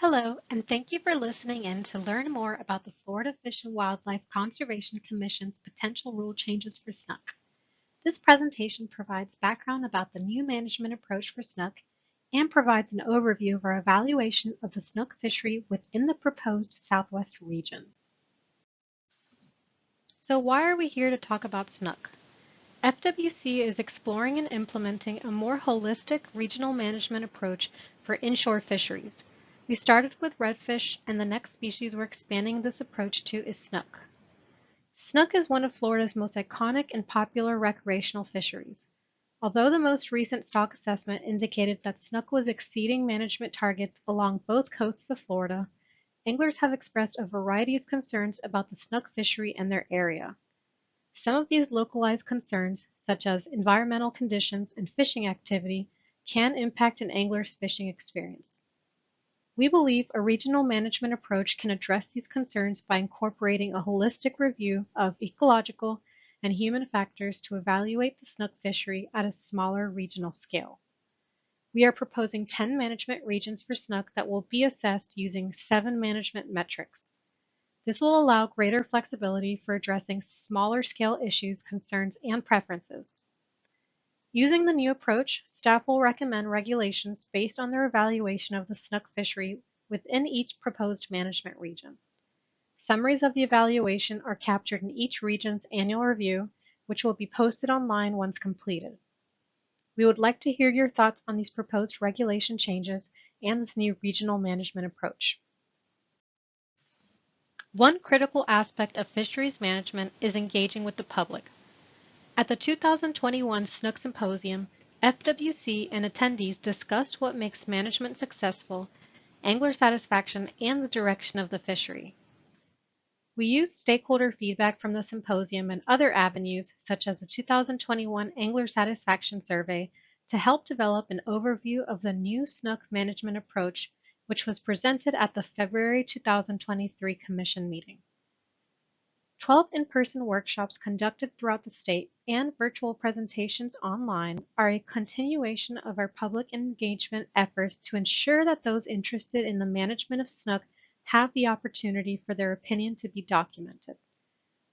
Hello, and thank you for listening in to learn more about the Florida Fish and Wildlife Conservation Commission's potential rule changes for snook. This presentation provides background about the new management approach for snook and provides an overview of our evaluation of the snook fishery within the proposed Southwest region. So why are we here to talk about snook? FWC is exploring and implementing a more holistic regional management approach for inshore fisheries we started with redfish, and the next species we're expanding this approach to is snook. Snook is one of Florida's most iconic and popular recreational fisheries. Although the most recent stock assessment indicated that snook was exceeding management targets along both coasts of Florida, anglers have expressed a variety of concerns about the snook fishery and their area. Some of these localized concerns, such as environmental conditions and fishing activity, can impact an angler's fishing experience. We believe a regional management approach can address these concerns by incorporating a holistic review of ecological and human factors to evaluate the snook fishery at a smaller regional scale. We are proposing 10 management regions for snook that will be assessed using seven management metrics. This will allow greater flexibility for addressing smaller scale issues, concerns, and preferences. Using the new approach, staff will recommend regulations based on their evaluation of the snook fishery within each proposed management region. Summaries of the evaluation are captured in each region's annual review, which will be posted online once completed. We would like to hear your thoughts on these proposed regulation changes and this new regional management approach. One critical aspect of fisheries management is engaging with the public, at the 2021 Snook Symposium, FWC and attendees discussed what makes management successful, angler satisfaction, and the direction of the fishery. We used stakeholder feedback from the symposium and other avenues, such as the 2021 Angler Satisfaction Survey, to help develop an overview of the new snook management approach, which was presented at the February 2023 Commission meeting. 12 in-person workshops conducted throughout the state and virtual presentations online are a continuation of our public engagement efforts to ensure that those interested in the management of snook have the opportunity for their opinion to be documented.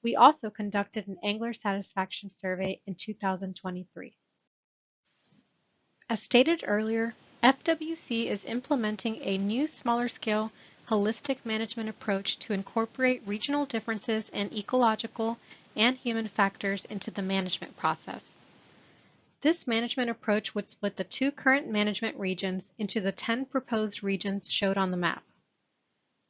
We also conducted an angler satisfaction survey in 2023. As stated earlier, FWC is implementing a new smaller scale holistic management approach to incorporate regional differences in ecological and human factors into the management process. This management approach would split the two current management regions into the 10 proposed regions showed on the map.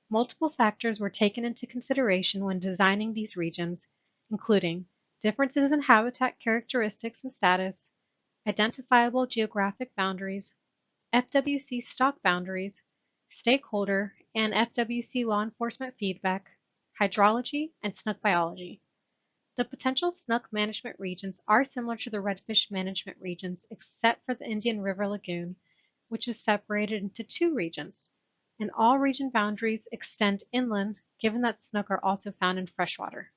Multiple factors were taken into consideration when designing these regions, including differences in habitat characteristics and status, identifiable geographic boundaries, FWC stock boundaries, stakeholder and FWC law enforcement feedback, hydrology, and snook biology. The potential snook management regions are similar to the redfish management regions except for the Indian River Lagoon, which is separated into two regions, and all region boundaries extend inland given that snook are also found in freshwater.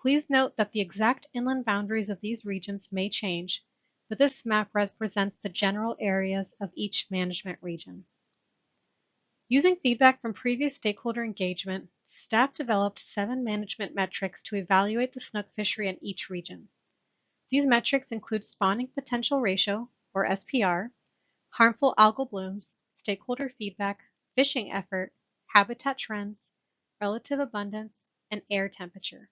Please note that the exact inland boundaries of these regions may change, but this map represents the general areas of each management region. Using feedback from previous stakeholder engagement, staff developed seven management metrics to evaluate the snook fishery in each region. These metrics include spawning potential ratio, or SPR, harmful algal blooms, stakeholder feedback, fishing effort, habitat trends, relative abundance, and air temperature.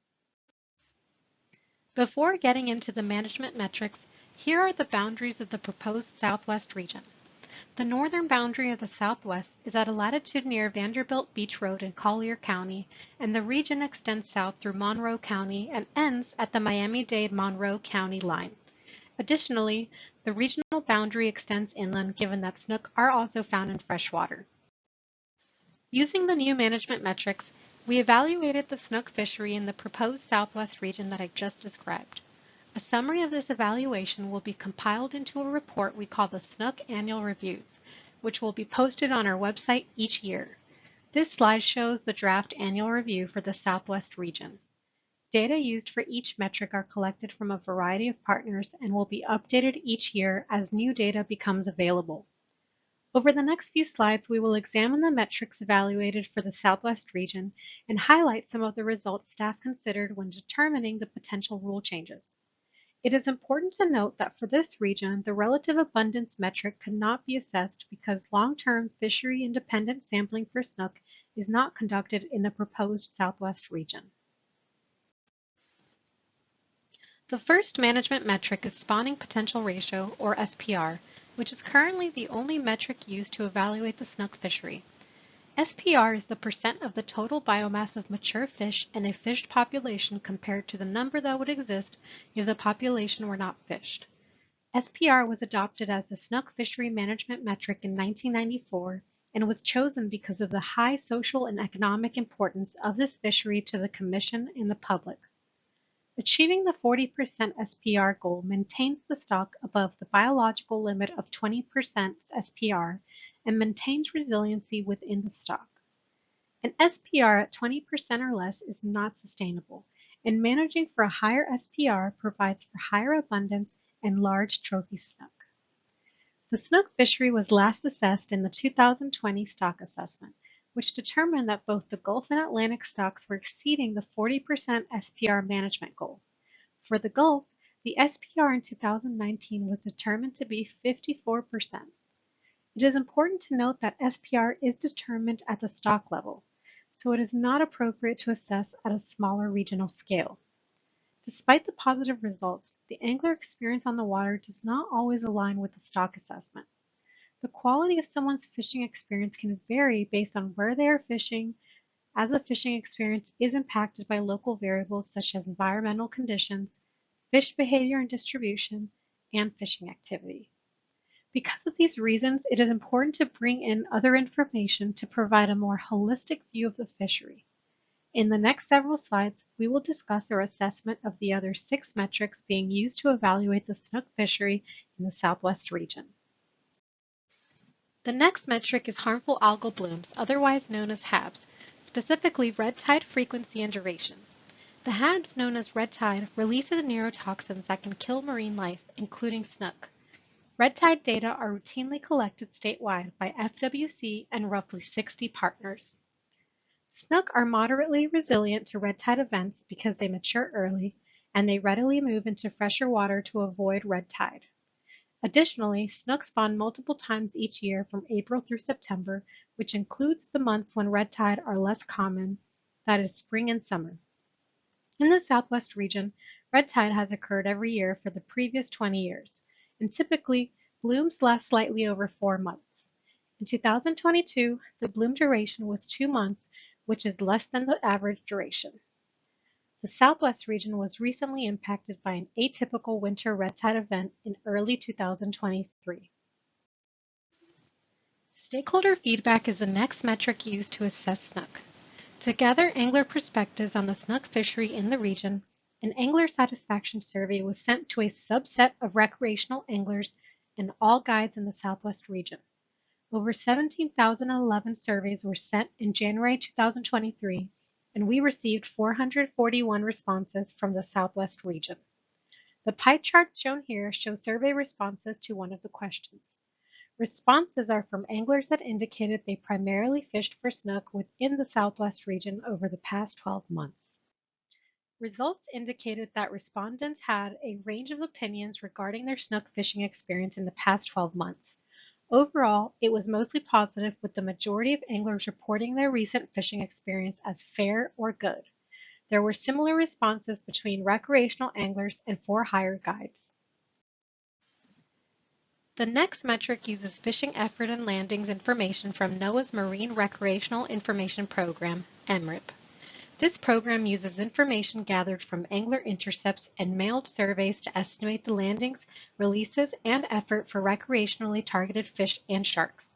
Before getting into the management metrics, here are the boundaries of the proposed Southwest region. The northern boundary of the Southwest is at a latitude near Vanderbilt Beach Road in Collier County, and the region extends south through Monroe County and ends at the Miami-Dade Monroe County line. Additionally, the regional boundary extends inland given that snook are also found in freshwater. Using the new management metrics, we evaluated the snook fishery in the proposed Southwest region that I just described. A summary of this evaluation will be compiled into a report we call the Snook Annual Reviews, which will be posted on our website each year. This slide shows the draft annual review for the Southwest region. Data used for each metric are collected from a variety of partners and will be updated each year as new data becomes available. Over the next few slides, we will examine the metrics evaluated for the Southwest region and highlight some of the results staff considered when determining the potential rule changes. It is important to note that for this region, the relative abundance metric could not be assessed because long-term fishery independent sampling for snook is not conducted in the proposed Southwest region. The first management metric is spawning potential ratio, or SPR, which is currently the only metric used to evaluate the snook fishery. SPR is the percent of the total biomass of mature fish in a fished population compared to the number that would exist if the population were not fished. SPR was adopted as the snook fishery management metric in 1994 and was chosen because of the high social and economic importance of this fishery to the Commission and the public. Achieving the 40% SPR goal maintains the stock above the biological limit of 20% SPR and maintains resiliency within the stock. An SPR at 20% or less is not sustainable, and managing for a higher SPR provides for higher abundance and large trophy snook. The snook fishery was last assessed in the 2020 stock assessment, which determined that both the Gulf and Atlantic stocks were exceeding the 40% SPR management goal. For the Gulf, the SPR in 2019 was determined to be 54%. It is important to note that SPR is determined at the stock level, so it is not appropriate to assess at a smaller regional scale. Despite the positive results, the angler experience on the water does not always align with the stock assessment. The quality of someone's fishing experience can vary based on where they are fishing, as the fishing experience is impacted by local variables such as environmental conditions, fish behavior and distribution, and fishing activity. Because of these reasons, it is important to bring in other information to provide a more holistic view of the fishery. In the next several slides, we will discuss our assessment of the other six metrics being used to evaluate the snook fishery in the Southwest region. The next metric is harmful algal blooms, otherwise known as HABs, specifically red tide frequency and duration. The HABs, known as red tide, releases neurotoxins that can kill marine life, including snook. Red tide data are routinely collected statewide by FWC and roughly 60 partners. Snook are moderately resilient to red tide events because they mature early and they readily move into fresher water to avoid red tide. Additionally, snook spawn multiple times each year from April through September, which includes the months when red tide are less common, that is spring and summer. In the Southwest region, red tide has occurred every year for the previous 20 years, and typically blooms last slightly over four months. In 2022, the bloom duration was two months, which is less than the average duration. The Southwest region was recently impacted by an atypical winter red tide event in early 2023. Stakeholder feedback is the next metric used to assess snook. To gather angler perspectives on the snook fishery in the region, an angler satisfaction survey was sent to a subset of recreational anglers and all guides in the Southwest region. Over 17,011 surveys were sent in January 2023 and we received 441 responses from the Southwest region. The pie charts shown here show survey responses to one of the questions. Responses are from anglers that indicated they primarily fished for snook within the Southwest region over the past 12 months. Results indicated that respondents had a range of opinions regarding their snook fishing experience in the past 12 months. Overall, it was mostly positive with the majority of anglers reporting their recent fishing experience as fair or good. There were similar responses between recreational anglers and for-hire guides. The next metric uses fishing effort and landings information from NOAA's Marine Recreational Information Program, MRIP. This program uses information gathered from angler intercepts and mailed surveys to estimate the landings, releases, and effort for recreationally targeted fish and sharks.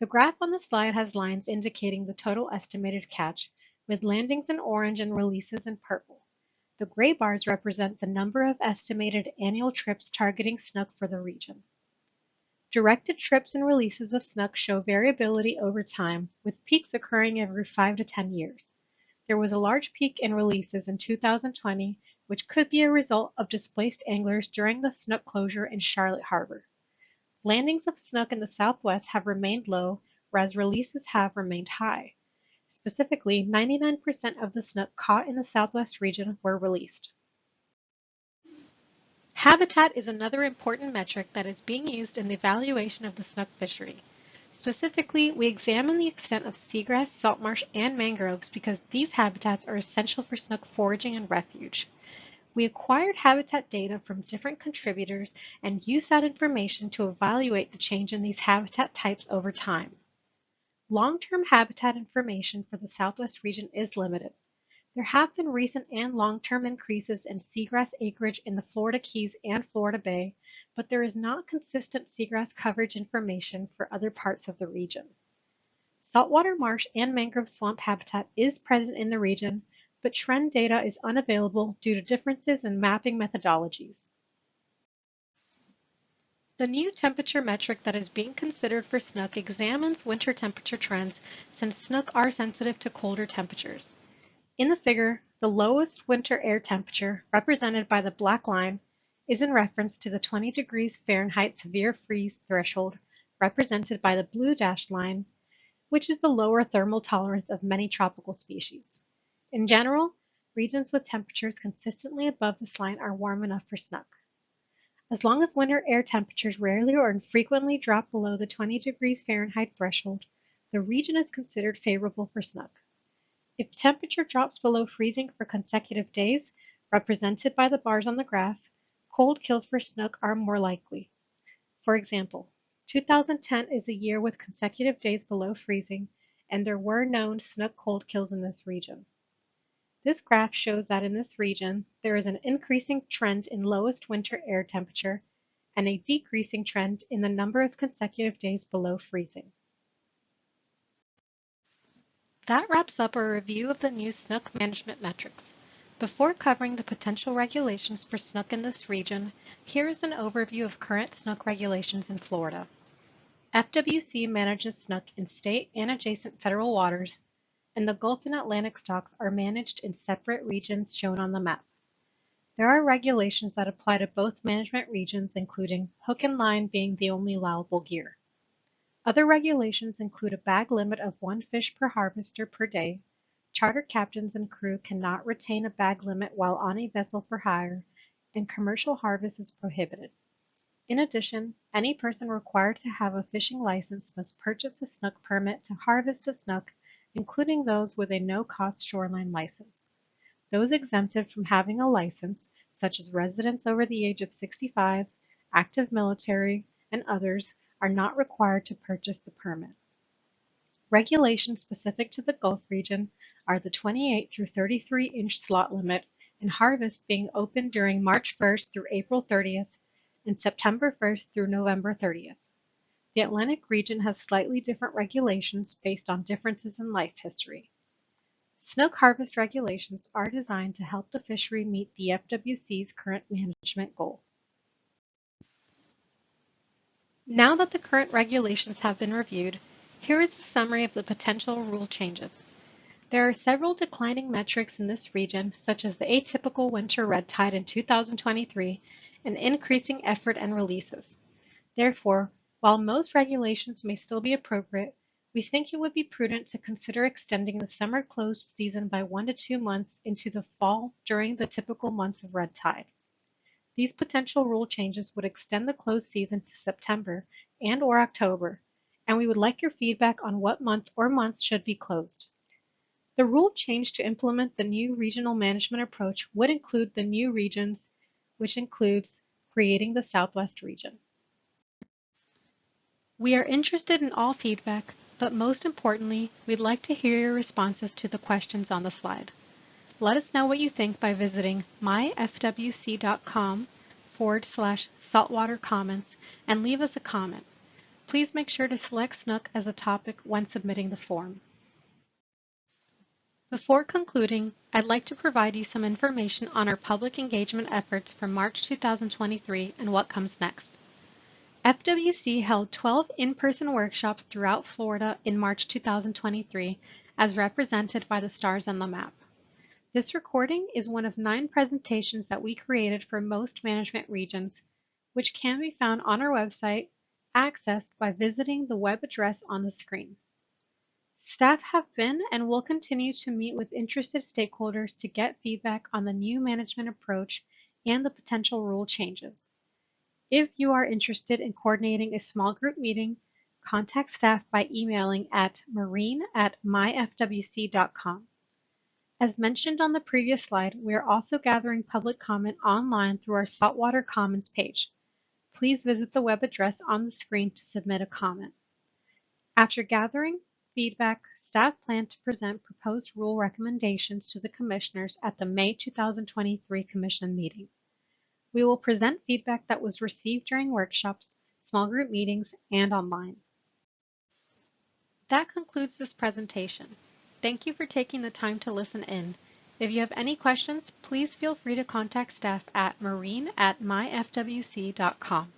The graph on the slide has lines indicating the total estimated catch, with landings in orange and releases in purple. The gray bars represent the number of estimated annual trips targeting snook for the region. Directed trips and releases of snook show variability over time, with peaks occurring every 5 to 10 years. There was a large peak in releases in 2020, which could be a result of displaced anglers during the snook closure in Charlotte Harbor. Landings of snook in the southwest have remained low, whereas releases have remained high. Specifically, 99% of the snook caught in the southwest region were released. Habitat is another important metric that is being used in the evaluation of the snook fishery. Specifically, we examine the extent of seagrass, saltmarsh, and mangroves because these habitats are essential for snook foraging and refuge. We acquired habitat data from different contributors and used that information to evaluate the change in these habitat types over time. Long-term habitat information for the Southwest region is limited. There have been recent and long-term increases in seagrass acreage in the Florida Keys and Florida Bay, but there is not consistent seagrass coverage information for other parts of the region. Saltwater marsh and mangrove swamp habitat is present in the region, but trend data is unavailable due to differences in mapping methodologies. The new temperature metric that is being considered for snook examines winter temperature trends since snook are sensitive to colder temperatures. In the figure, the lowest winter air temperature, represented by the black line, is in reference to the 20 degrees Fahrenheit severe freeze threshold, represented by the blue dashed line, which is the lower thermal tolerance of many tropical species. In general, regions with temperatures consistently above this line are warm enough for snook. As long as winter air temperatures rarely or infrequently drop below the 20 degrees Fahrenheit threshold, the region is considered favorable for snook. If temperature drops below freezing for consecutive days, represented by the bars on the graph, cold kills for snook are more likely. For example, 2010 is a year with consecutive days below freezing, and there were known snook cold kills in this region. This graph shows that in this region, there is an increasing trend in lowest winter air temperature and a decreasing trend in the number of consecutive days below freezing. That wraps up our review of the new snook management metrics. Before covering the potential regulations for snook in this region, here is an overview of current snook regulations in Florida. FWC manages snook in state and adjacent federal waters and the Gulf and Atlantic stocks are managed in separate regions shown on the map. There are regulations that apply to both management regions, including hook and line being the only allowable gear. Other regulations include a bag limit of one fish per harvester per day, charter captains and crew cannot retain a bag limit while on a vessel for hire, and commercial harvest is prohibited. In addition, any person required to have a fishing license must purchase a snook permit to harvest a snook including those with a no-cost shoreline license. Those exempted from having a license, such as residents over the age of 65, active military, and others, are not required to purchase the permit. Regulations specific to the Gulf region are the 28 through 33 inch slot limit and harvest being open during March 1st through April 30th and September 1st through November 30th. The Atlantic region has slightly different regulations based on differences in life history. Snook harvest regulations are designed to help the fishery meet the FWC's current management goal. Now that the current regulations have been reviewed, here is a summary of the potential rule changes. There are several declining metrics in this region, such as the atypical winter red tide in 2023 and increasing effort and releases. Therefore, while most regulations may still be appropriate, we think it would be prudent to consider extending the summer closed season by one to two months into the fall during the typical months of red tide. These potential rule changes would extend the closed season to September and or October, and we would like your feedback on what month or months should be closed. The rule change to implement the new regional management approach would include the new regions, which includes creating the Southwest region. We are interested in all feedback, but most importantly, we'd like to hear your responses to the questions on the slide. Let us know what you think by visiting myfwc.com forward slash saltwater comments and leave us a comment. Please make sure to select Snook as a topic when submitting the form. Before concluding, I'd like to provide you some information on our public engagement efforts for March 2023 and what comes next. FWC held 12 in-person workshops throughout Florida in March 2023, as represented by the stars on the map. This recording is one of nine presentations that we created for most management regions, which can be found on our website accessed by visiting the web address on the screen. Staff have been and will continue to meet with interested stakeholders to get feedback on the new management approach and the potential rule changes. If you are interested in coordinating a small group meeting, contact staff by emailing at marine at myfwc.com. As mentioned on the previous slide, we are also gathering public comment online through our Saltwater Comments page. Please visit the web address on the screen to submit a comment. After gathering feedback, staff plan to present proposed rule recommendations to the commissioners at the May 2023 commission meeting. We will present feedback that was received during workshops, small group meetings, and online. That concludes this presentation. Thank you for taking the time to listen in. If you have any questions, please feel free to contact staff at marine at myfwc.com.